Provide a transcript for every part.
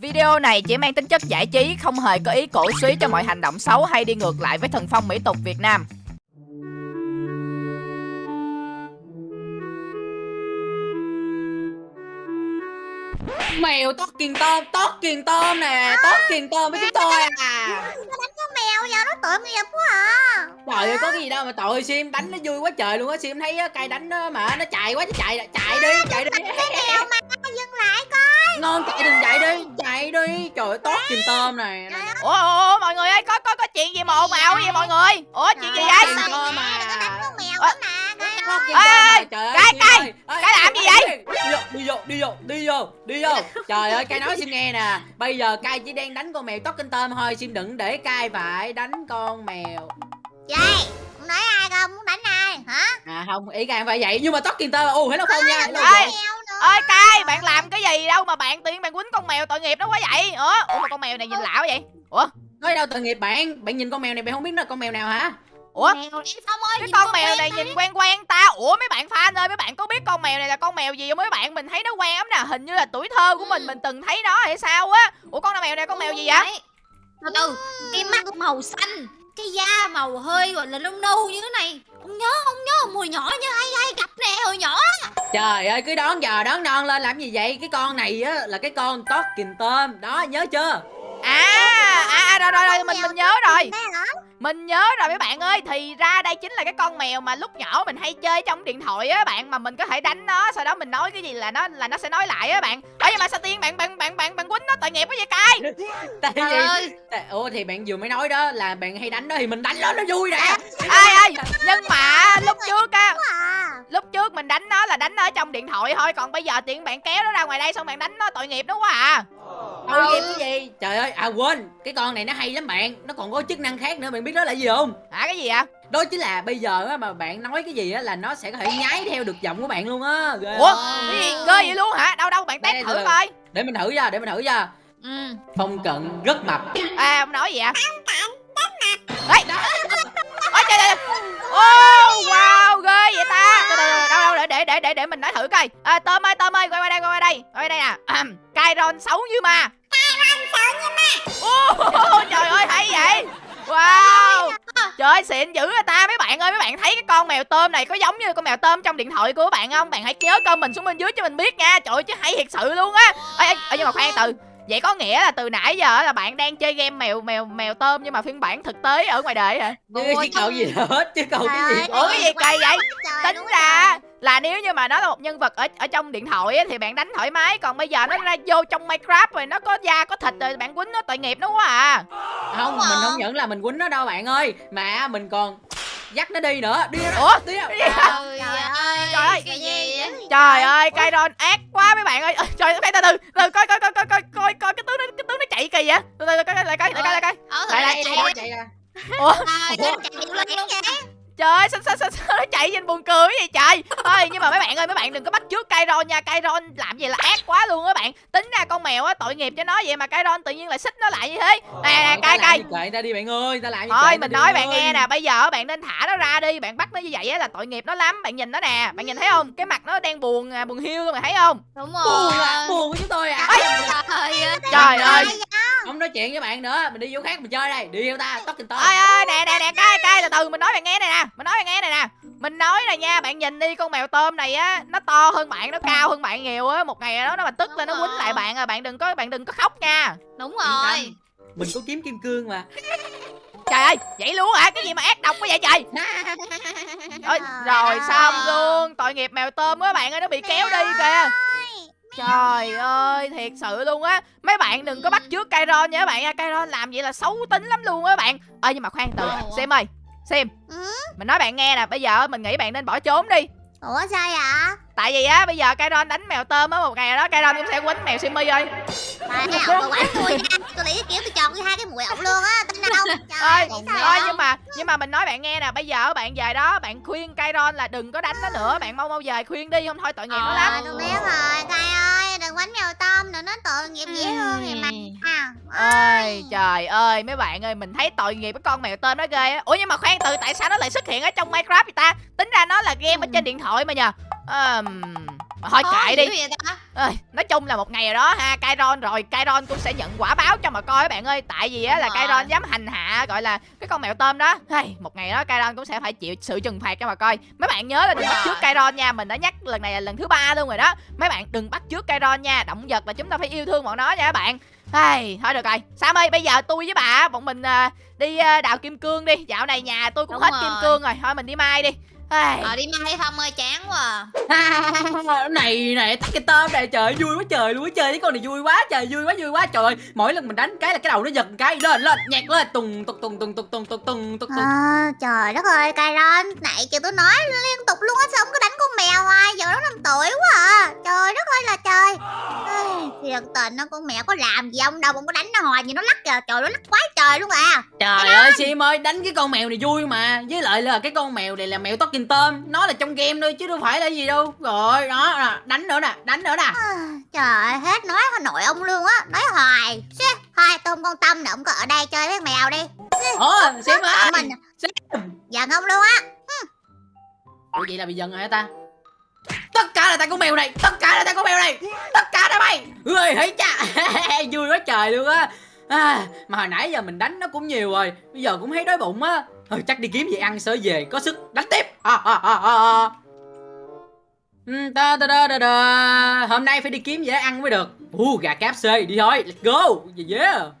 Video này chỉ mang tính chất giải trí, không hề có ý cổ suý cho mọi hành động xấu hay đi ngược lại với thần phong mỹ tục Việt Nam. Mèo tót kiền tôm, tót kiền tôm nè, tót kiền tôm với chúng tôi à. Nó đánh con mèo giờ nó tội nghiệp quá à. Trời ơi có cái gì đâu mà tội Sim đánh nó vui quá trời luôn á Sim thấy cây đánh nó mà nó chạy quá nó chạy chạy đi chạy đi. Cái mèo mà Trời ơi tót kiền tôm này. Ủa, ủa, ủa mọi người ơi, có có có chuyện gì mà ồn ào vậy mọi người? Ủa chuyện gì vậy? Ê, trời ơi, cái- cái- cái làm gì vậy? Đi vô đi vô đi vô đi vô Trời ơi cay nói Sim nghe nè. Bây giờ cay chỉ đang đánh con mèo tót kiền tôm thôi. Sim đừng để cay phải đánh con mèo. Vậy nói ai không muốn đánh ai hả? À không ý cay không phải vậy. Nhưng mà tót kiền tôm Ồ hello không nha hello. Ơi cay, bạn làm cái gì đâu mà bạn nhiên bạn quýnh con mèo tội nghiệp nó quá vậy? Ủa, ủa mà con mèo này nhìn lạ quá vậy? Ủa, Nói đâu tội nghiệp bạn Bạn nhìn con mèo này bạn không biết nó là con mèo nào hả ủa? Mèo ơi Cái con mèo quen này nhìn quen quen ta Ủa mấy bạn fan ơi mấy bạn có biết con mèo này là con mèo gì không mấy bạn Mình thấy nó quen lắm nè Hình như là tuổi thơ của mình mình từng thấy nó hay sao á Ủa con mèo này con mèo gì vậy. Từ từ, cái mắt màu xanh, cái da màu hơi gọi là nâu nâu như thế này. Không nhớ, không nhớ, hồi nhỏ như ai ai gặp nè, hồi nhỏ. Trời ơi cứ đón giờ đón non lên làm gì vậy? Cái con này á là cái con tót kình tôm Đó nhớ chưa? À, à rồi rồi rồi mình mình nhớ rồi. Mình nhớ rồi mấy bạn ơi. Thì ra đây chính là cái con mèo mà lúc nhỏ mình hay chơi trong điện thoại á bạn Mà mình có thể đánh nó Sau đó mình nói cái gì là nó là nó sẽ nói lại á bạn. Nhưng mà sao tiên bạn bạn bạn bạn bạn quýnh nó tội nghiệp quá vậy cay Tại Trời ơi, Ủa thì bạn vừa mới nói đó là bạn hay đánh đó Thì mình đánh nó nó vui nè. Ê ê Nhưng mà lúc trước á à Lúc trước mình đánh nó là đánh nó ở trong điện thoại thôi Còn bây giờ tiện bạn kéo nó ra ngoài đây Xong bạn đánh nó tội nghiệp nó quá à. Tội nghiệp cái gì? Trời ơi à quên. Cái con này nó hay lắm bạn. Nó còn có chức năng khác nữa Bạn biết đó là gì không? Hả cái gì ạ Đó chính là bây giờ á mà bạn nói cái gì á là nó sẽ có thể nhái theo được giọng của bạn luôn á. Ghê Ủa cái gì? Ghê vậy luôn hả? Đâu đâu bạn test thử coi. Để mình thử ra để mình thử ra ừ. Phong cận rất mập. À ông nói gì ạ Ê Ôi trời trời Oh wow ghê vậy ta Từ từ, từ, Đâu đâu để để mình nói thử coi. À, Tôm ơi Tôm ơi quay qua đây quay qua đây. Quay qua đây nè Ahem, Kairon xấu như ma. Kairon xấu như ma. Trời ơi hay vậy. Wow. Trời. Ơi xịn dữ người ta. Mấy bạn ơi Mấy bạn thấy cái con mèo tôm này có giống như con mèo tôm trong điện thoại của các bạn không? Bạn hãy nhớ comment xuống bên dưới cho mình biết nha. Trời ơi chứ hay thiệt sự luôn á. Ê, nhưng mà khoan từ. Vậy có nghĩa là từ nãy giờ là bạn đang chơi game mèo mèo mèo tôm nhưng mà phiên bản thực tế ở ngoài đời hả? Chứ Ôi, chứ cậu gì hết Chứ cậu cái gì? Ủa, cái gì kỳ vậy? Trời Tính ra là nếu như mà nó là một nhân vật ở ở trong điện thoại á, thì bạn đánh thoải mái còn bây giờ nó ra vô trong Minecraft rồi nó có da có thịt rồi bạn quýnh nó tội nghiệp nó quá à. Không mình không nhận là mình quýnh nó đâu bạn ơi Mà mình còn dắt nó đi nữa Đi ra Ủa? Đi? Trời ơi Trời ơi. cái gì vậy? Trời ơi, Kairon ác quá mấy bạn ơi. Ơ, Trời ơi, từ từ, từ coi coi coi coi coi coi coi cái tướng nó cái tướng nó chạy kỳ vậy. Từ từ coi coi lại coi lại coi lại coi. Lại, lại chạy Ủa? À, Ủa? chạy luôn. Trời ơi, sao sao sao, sao nó chạy nhìn buồn cười vậy trời. Thôi nhưng mà mấy bạn ơi, mấy bạn đừng có bắt chước Kairon nha. Kairon làm gì là ác quá luôn á bạn. Tính ra con mèo á tội nghiệp cho nó vậy mà Kairon tự nhiên lại xích nó lại như thế. Nè nè, Ờ, cay cay. kệ ta đi bạn ơi Ta làm gì Thôi mình nói bạn ơi. nghe nè, bây giờ bạn nên thả nó ra đi, bạn bắt nó như vậy á là tội nghiệp nó lắm. Bạn nhìn nó nè, bạn nhìn thấy không? Cái mặt nó đang buồn à, buồn hiu luôn mày thấy không? Đúng Buồn rồi. à Buồn với chúng tôi à Trời ơi. Không nói chuyện với bạn nữa Mình đi vô khác mình chơi đây Đi theo ta Tóc kinh tơ Ơi ơi nè nè nè cay cay từ từ mình nói bạn nghe này nè, mình nói bạn nghe này nè. Mình nói này nha, bạn nhìn đi con mèo tôm này á, nó to hơn bạn, nó cao hơn bạn nhiều á, một ngày đó nó mà tức lên nó quýnh lại bạn à, bạn đừng có bạn đừng có khóc nha. Đúng rồi. Mình có kiếm kim cương mà Trời ơi, vậy luôn hả? Cái gì mà ác độc quá vậy trời? Ôi, rồi xong luôn, tội nghiệp mèo tôm á bạn ơi, nó bị kéo đi kìa. Trời ơi, thiệt sự luôn á. Mấy bạn đừng có bắt chước Kairon nha các bạn nha. Kairon làm vậy là xấu tính lắm luôn á bạn. Ơ nhưng mà khoan từ? Sim ơi Sim Ừ? Mình nói bạn nghe nè Bây giờ mình nghĩ bạn nên bỏ trốn đi. Ủa sao vậy? Tại vì á bây giờ Kairon đánh mèo tôm á Một ngày đó Kairon cũng sẽ quýnh mèo Simmy ơi. Tại cái ổng mà quánh tôi nha. Tôi nghĩ kiểu tôi chọn hai cái mũi ổng luôn á Tin đâu. Ơi, Trời Thôi vậy? nhưng mà nhưng mà mình nói bạn nghe nè Bây giờ bạn về đó Bạn khuyên Kairon là đừng có đánh nó nữa. Bạn mau mau về khuyên đi Không thôi tội nghiệp nó lắm. Rồi tôi biết rồi ơi đừng quánh mèo tôm Đừng nói tội nghiệp dễ thương vậy mà à, Ơi. trời ơi mấy bạn ơi mình thấy tội nghiệp cái con mèo tôm nó ghê á. Ủa nhưng mà khoan từ tại sao nó lại xuất hiện ở trong Minecraft vậy ta? Tính ra nó là game ở trên điện thoại mà nhờ. Ờm, thôi Khó kệ đi? Ơi, nói chung là một ngày rồi đó ha Kairon rồi. Kairon cũng sẽ nhận quả báo cho mà coi các bạn ơi. Tại vì á là. Kairon dám hành hạ gọi là cái con mèo tôm đó. Hey, một ngày đó Kairon cũng sẽ phải chịu sự trừng phạt cho mà coi. Mấy bạn nhớ là đừng bắt chước Kairon nha. Mình đã nhắc lần này là lần thứ ba luôn rồi đó. Mấy bạn đừng bắt chước Kairon nha. Động vật là chúng ta phải yêu thương bọn nó nha các bạn. Hey, thôi được rồi. Sam ơi bây giờ tôi với bà bọn mình à, đi à, đào kim cương đi. Dạo này nhà tôi cũng Đúng hết rồi. kim cương rồi. Thôi mình đi mai đi hey. Ờ đi mai không ơi chán quá à. này này tắt cái tôm này trời vui quá trời luôn á chơi với con này vui quá trời vui quá vui quá trời ơi. mỗi lần mình đánh cái là cái đầu nó giật một cái lên lên nhạc lên tùng tùng tùng tùng tùng tùng tùng tùng tùng À, trời đất ơi, Kairon, nãy chị tôi nói liên tục luôn á, sao không có đánh con mèo hoài, giờ nó 5 tuổi quá à. Trời đất ơi là trời. Thiệt tình nó con mèo có làm gì ông đâu, ông có đánh nó hoài gì nó lắc kìa, trời nó lắc quá trời luôn à. trời ơi sim ơi đánh cái con mèo này vui mà với lại là cái con mèo này là mèo talking tôm. Nó là trong game thôi chứ đâu phải là gì đâu. Rồi đó nè, đánh nữa nè đánh nữa nè. À, Trời ơi, hết nói Nội ông luôn á, nói hoài. Xê, thôi không quan tâm nữa, ông có ở đây chơi với mèo đi. ủa sim ơi Mình Sim. giận ông luôn á. ủa vậy là bị giận hả ta? Tất cả là tại con mèo này tất cả là tại con mèo này tất cả là mày ơi thấy cha. Vui quá trời luôn á. À, mà hồi nãy giờ mình đánh nó cũng nhiều rồi bây giờ cũng thấy đói bụng á thôi chắc đi kiếm gì ăn sớ về có sức đánh tiếp à, à, à, à, ta ta ta ta ta. hôm nay phải đi kiếm gì để ăn mới được u gà cáp xê đi thôi let's go yeah, yeah.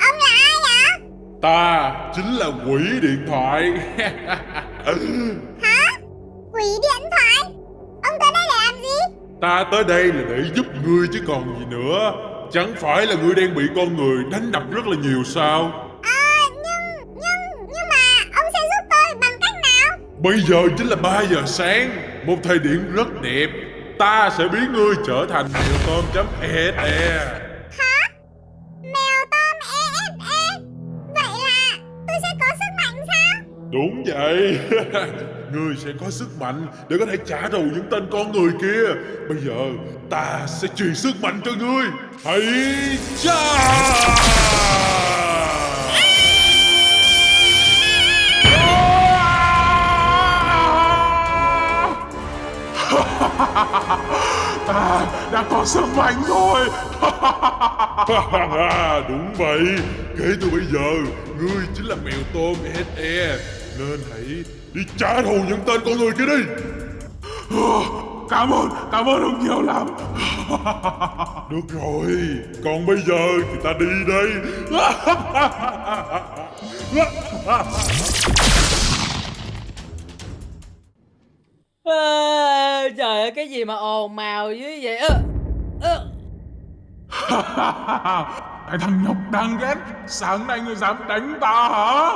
Ông là ai vậy? Ta chính là quỷ điện thoại Quỷ điện thoại. Ông tới đây để làm gì? Ta tới đây là để giúp ngươi chứ còn gì nữa Chẳng phải là ngươi đang bị con người đánh đập rất là nhiều sao À, nhưng, nhưng, nhưng mà ông sẽ giúp tôi bằng cách nào? Bây giờ chính là 3 giờ sáng Một thời điểm rất đẹp Ta sẽ biến ngươi trở thành mèo tôm chấm e e. Hả? Mèo tôm EFE Vậy là tôi sẽ có sức mạnh sao? Đúng vậy. Ngươi sẽ có sức mạnh để có thể trả thù những tên con người kia. Bây giờ ta sẽ truyền sức mạnh cho ngươi. Hãy cha ta đã có sức mạnh rồi. Đúng vậy. Kể từ bây giờ Ngươi chính là mèo tôm SE Nên hãy đi trả thù những tên con người kia đi. Cảm ơn, cảm ơn ông nhiều lắm. Được rồi. Còn bây giờ thì ta đi đây à, trời ơi cái gì mà ồn mào dưới vậy? Ơ ơ. Cái thằng nhóc đang ghét. Sáng nay ngươi dám đánh ta hả?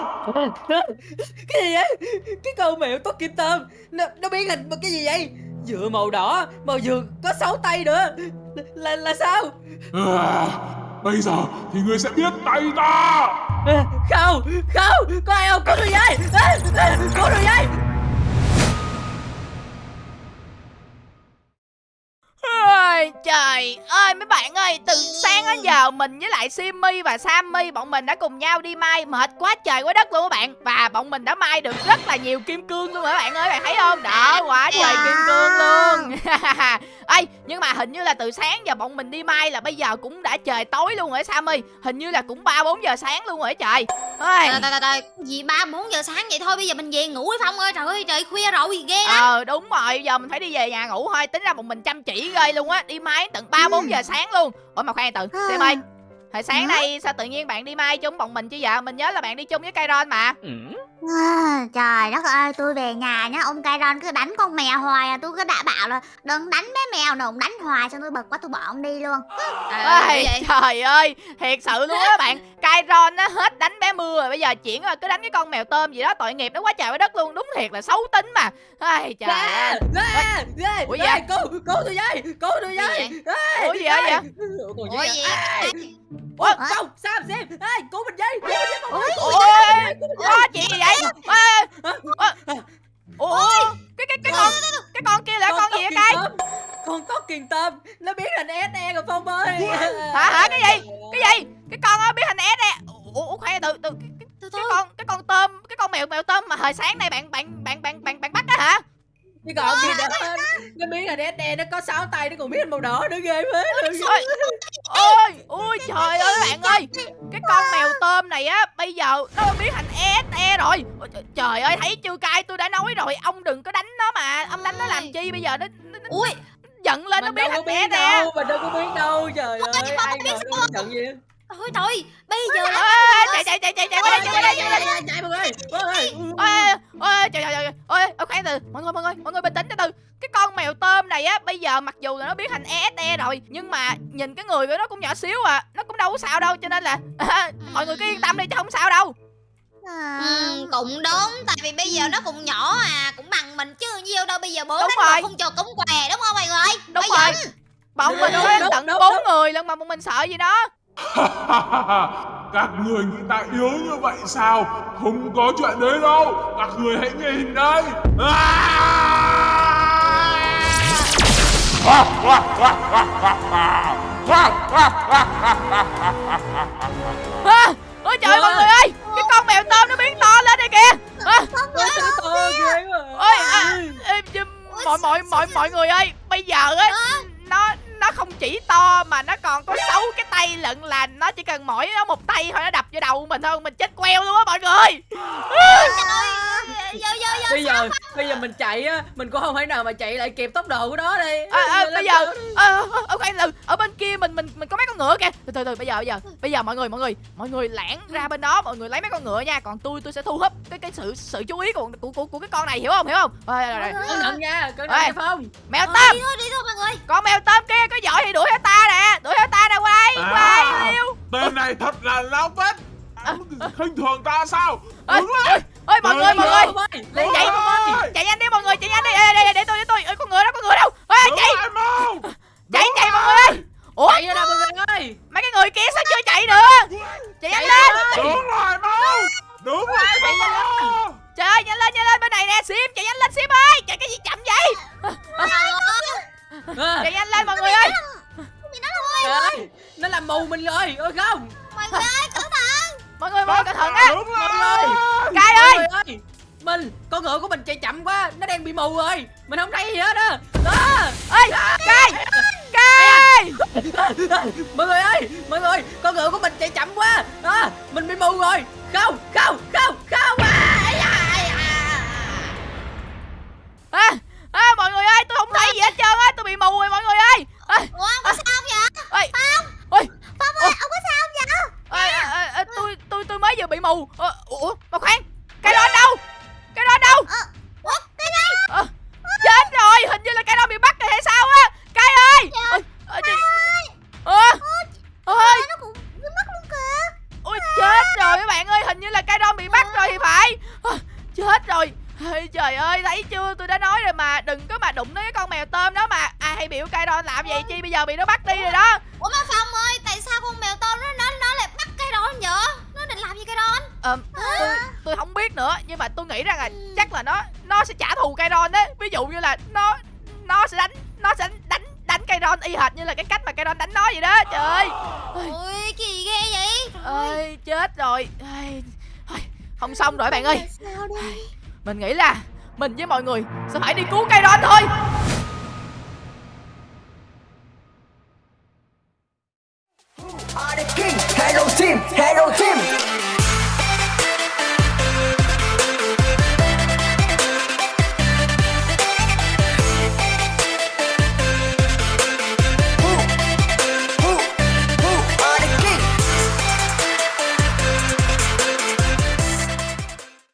Cái gì vậy? Cái con mèo tóc kim tôm nó, nó biến hình một cái gì vậy? Vừa màu đỏ mà vừa có sáu tay nữa. Là là, sao? À, Bây giờ thì ngươi sẽ biết tay ta. À, không không có ai không? Tôi với. À, à, cứu tôi Ôi, trời ơi mấy bạn ơi Từ sáng đến giờ mình với lại Simmy và Sammy Bọn mình đã cùng nhau đi mai Mệt quá trời quá đất luôn các bạn. Và bọn mình đã mai được rất là nhiều kim cương luôn các bạn ơi Bạn thấy không? Đó quá trời kim cương luôn. Ê nhưng mà hình như là từ sáng giờ bọn mình đi mai là bây giờ cũng đã trời tối luôn rồi Sammy. Hình như là cũng 3-4 giờ sáng luôn rồi trời. Ôi. Trời trời trời Gì ba bốn giờ sáng vậy thôi Bây giờ mình về ngủ đi Phong ơi. Trời ơi trời khuya rồi ghê lắm. Ờ đúng rồi giờ mình phải đi về nhà ngủ thôi. Tính ra bọn mình chăm chỉ ghê luôn á Đi mai tận 3-4 giờ sáng luôn. Ủa mà khoan từ À. Xem ơi Hồi sáng nay sao tự nhiên bạn đi mai chung bọn mình chứ vậy? Mình nhớ là bạn đi chung với Kairon mà À, trời đất ơi, tôi về nhà nhá, ông Kairon cứ đánh con mèo hoài à, tôi cứ đã bảo là đừng đánh bé mèo nào, ông đánh hoài xong tôi bực quá tôi bỏ ông đi luôn. à, Ê, vậy trời ơi thiệt sự luôn á bạn Kairon nó hết đánh bé mưa rồi bây giờ chuyển qua cứ đánh cái con mèo tôm gì đó tội nghiệp nó quá trời quá đất luôn đúng thiệt là xấu tính mà Ê, trời ơi Ủa dạ? cứu cứu tôi với cứu tôi với Ủa gì vậy vậy? Ủa gì Ê, Ủa? Ủa, không sao xem ê cứu mình với cứu mình với Ôi, gì vậy Ê, ủa cái cái cái con cái con kia là con gì vậy cay? Con tóc kiền tôm nó biến thành SE rồi phong ơi. Hả hả cái gì? Cái gì? Cái con á biết hình S nè. Ủa ủa khoan từ từ cái, con cái con tôm cái con mèo mèo tôm mà hồi sáng nay bạn bạn bạn bạn bạn bạn bắt đó hả? Cái còn gì nữa nó biến thành SE nó có sáu tay nó còn biến thành màu đỏ nữa ghê phết luôn ôi ôi ôi trời ơi bạn ơi cái con mèo tôm này á bây giờ nó biến thành SE rồi Ôi, trời- trời ơi thấy chưa cay tôi đã nói rồi ông đừng có đánh nó mà ông đánh nó làm chi bây giờ nó, nó, nó ui giận lên nó mình biến đâu có thành đâu mình đâu có biết đâu trời ơi ai biết ngờ nó giận gì thôi thôi bây giờ là chạy chạy chạy chạy chạy chạy chạy qua đây chạy mọi người mọi người ôi ôi trời trời trời ôi khoan từ mọi người mọi người mọi người bình tĩnh từ từ cái con mèo tôm này á bây giờ mặc dù là nó biến thành ESE rồi nhưng mà nhìn cái người của nó cũng nhỏ xíu à nó cũng đâu có sao đâu cho nên là mọi người cứ yên tâm đi chứ không sao đâu. À, Ừ, cũng đúng tại vì bây giờ nó cũng nhỏ à cũng bằng mình chứ nhiêu đâu bây giờ bố Đúng đánh không cho cúng què đúng không mọi người? Đúng bây rồi. giờ bọn mình có tận bốn người lần mà bọn mình sợ gì đó. Các người nghĩ ta yếu như vậy sao? Không có chuyện đấy đâu. Các người hãy nhìn đây. à, ôi trời mọi người ơi cái con mèo tôm nó biến to lên đây kìa. À, ôi à, mọi mọi mọi mọi người ơi bây giờ á nó nó không chỉ to mà nó còn có sáu cái tay lận là nó chỉ cần mỗi nó một tay thôi nó đập vô đầu mình thôi mình chết queo luôn á mọi người giờ bây giờ bây giờ mình chạy á mình cũng không thể nào mà chạy lại kịp tốc độ của nó đi à, à, bây giờ ờ ờ, ờ, khoan từ ở bên kia mình mình mình có mấy con ngựa kìa từ từ từ bây giờ bây giờ bây giờ mọi người mọi người mọi người lẻn ra bên đó mọi người lấy mấy con ngựa nha còn tôi tôi sẽ thu hút cái cái sự sự chú ý của của của, của cái con này hiểu không hiểu không rồi, rồi, rồi. cẩn thận nha cẩn thận phong mèo tôm đi thôi đi thôi mọi người con mèo tôm kia có giỏi thì đuổi theo ta nè đuổi theo ta nè quay À. quay yêu Tên này thật là lao vết. khinh thường ta sao? Đứng lên. Ơi mọi người mọi người. ơi. Lên Đứng chạy chạy nhanh đi mọi người chạy nhanh đi. Ê, để, để, để tôi để tôi. Ê, con ngựa đâu con ngựa đâu? Ê, chạy. chạy chạy mọi người. Ơi ủa? Chạy ra mọi người ơi. Mấy cái người kia sao chưa chạy nữa chạy nhanh lên. Đứng lại mau. Đứng lại mau. trời ơi nhanh lên nhanh lên. Bên này nè sim chạy nhanh lên sim ơi. Chạy cái gì chậm vậy? Chạy nhanh lên mọi người ơi. Trời ơi nó làm mù mình rồi ôi không. Mọi người ơi mọi người mọi người cẩn thận á Đứng mọi ơi. Người ơi. mình con ngựa của mình chạy chậm quá nó đang bị mù rồi. Mình không thấy gì hết á. Đó. Ơi. cay cay mọi người ơi mọi người con ngựa của mình chạy chậm quá. Đó mình bị mù rồi. Không không không không. À, à, à, mọi người ơi tôi không thấy gì hết trơn á. Tôi bị mù rồi mọi người ơi. À, mèo tôm đó mà. Ai hay biểu cây đòn làm vậy chi? Bây giờ bị nó bắt đi rồi đó. Ủa mà phong ơi tại sao con mèo tôm nó nó nó lại bắt cây đòn vậy? Nó định làm gì cây đòn Ờ, tôi tôi không biết nữa nhưng mà tôi nghĩ rằng là chắc là nó nó sẽ trả thù cây đòn đấy. Ví dụ như là nó nó sẽ đánh nó sẽ đánh đánh cây đòn y hệt như là cái cách mà cây đòn đánh nó vậy đó. Trời ơi. Ôi cái gì ghê vậy. Ơi. Chết rồi. Thôi, không xong rồi bạn ơi. Mình nghĩ là mình với mọi người sẽ phải đi cứu cây đòn thôi